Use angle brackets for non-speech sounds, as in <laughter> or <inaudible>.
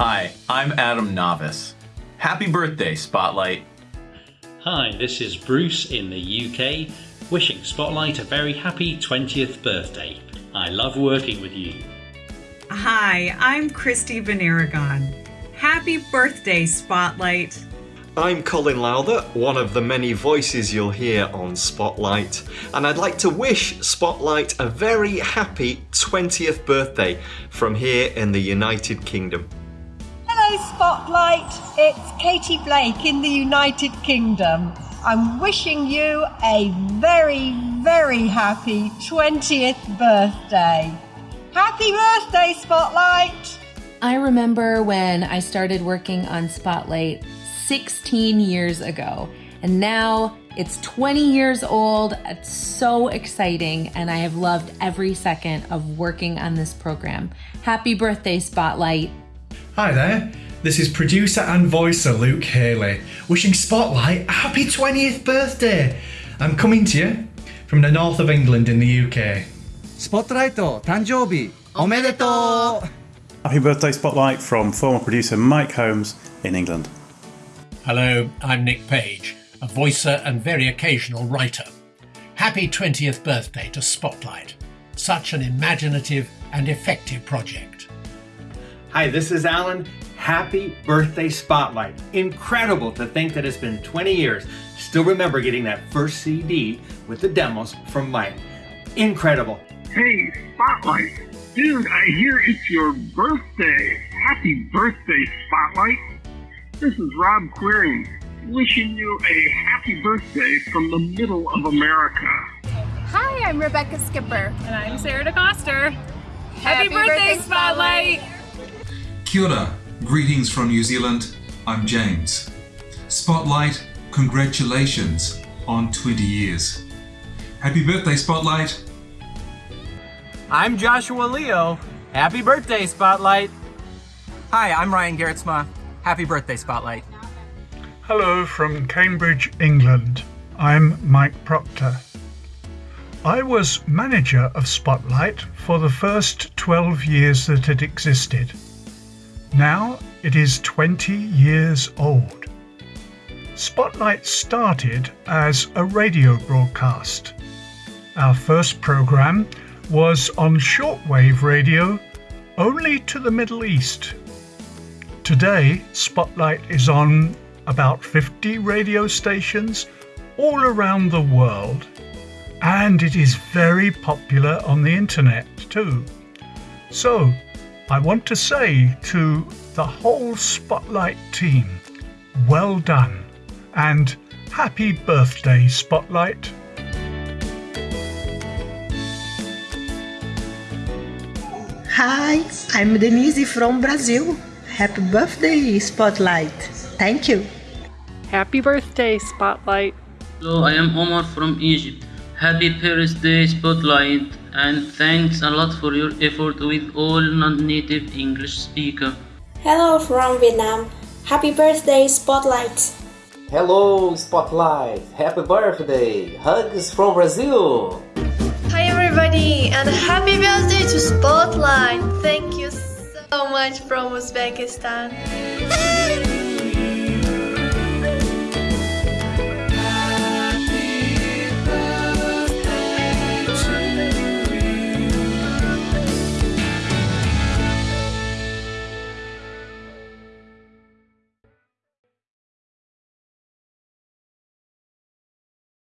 Hi, I'm Adam Novice. Happy birthday, Spotlight. Hi, this is Bruce in the UK, wishing Spotlight a very happy 20th birthday. I love working with you. Hi, I'm Christy Van Aragon. Happy birthday, Spotlight. I'm Colin Lowther, one of the many voices you'll hear on Spotlight, and I'd like to wish Spotlight a very happy 20th birthday from here in the United Kingdom. Spotlight. It's Katie Blake in the United Kingdom. I'm wishing you a very, very happy 20th birthday. Happy birthday, Spotlight! I remember when I started working on Spotlight 16 years ago, and now it's 20 years old. It's so exciting, and I have loved every second of working on this program. Happy birthday, Spotlight! Hi there, this is producer and voicer Luke Haley, wishing Spotlight a happy 20th birthday. I'm coming to you from the north of England in the UK. スポットライト誕生日おめでとう Happy birthday, Spotlight, from former producer Mike Holmes in England. Hello, I'm Nick Page, a voicer and very occasional writer. Happy 20th birthday to Spotlight. Such an imaginative and effective project. Hi, this is Alan. Happy birthday, Spotlight. Incredible to think that it's been 20 years. Still remember getting that first CD with the demos from Mike. Incredible. Hey, Spotlight. Dude, I hear it's your birthday. Happy birthday, Spotlight. This is Rob Queering, wishing you a happy birthday from the middle of America. Hi, I'm Rebecca Skipper. And I'm Sarah DeCoster. Happy, happy birthday, birthday, Spotlight. Kia ora. Greetings from New Zealand. I'm James. Spotlight, congratulations on 20 years. Happy birthday, Spotlight. I'm Joshua Leo. Happy birthday, Spotlight. Hi, I'm Ryan Gerritsma. Happy birthday, Spotlight. Hello from Cambridge, England. I'm Mike Proctor. I was manager of Spotlight for the first 12 years that it existed. Now it is 20 years old. Spotlight started as a radio broadcast. Our first program was on shortwave radio only to the Middle East. Today, Spotlight is on about 50 radio stations all around the world, and it is very popular on the internet too. So, I want to say to the whole Spotlight team, well done and happy birthday, Spotlight. Hi, I'm Denise from Brazil. Happy birthday, Spotlight. Thank you. Happy birthday, Spotlight. Hello, I am Omar from Egypt. Happy birthday, Spotlight, and thanks a lot for your effort with all non-native English speakers. Hello from Vietnam. Happy birthday, Spotlight. Hello, Spotlight. Happy birthday. Hugs from Brazil. Hi, everybody, and happy birthday to Spotlight. Thank you so much from Uzbekistan. <laughs>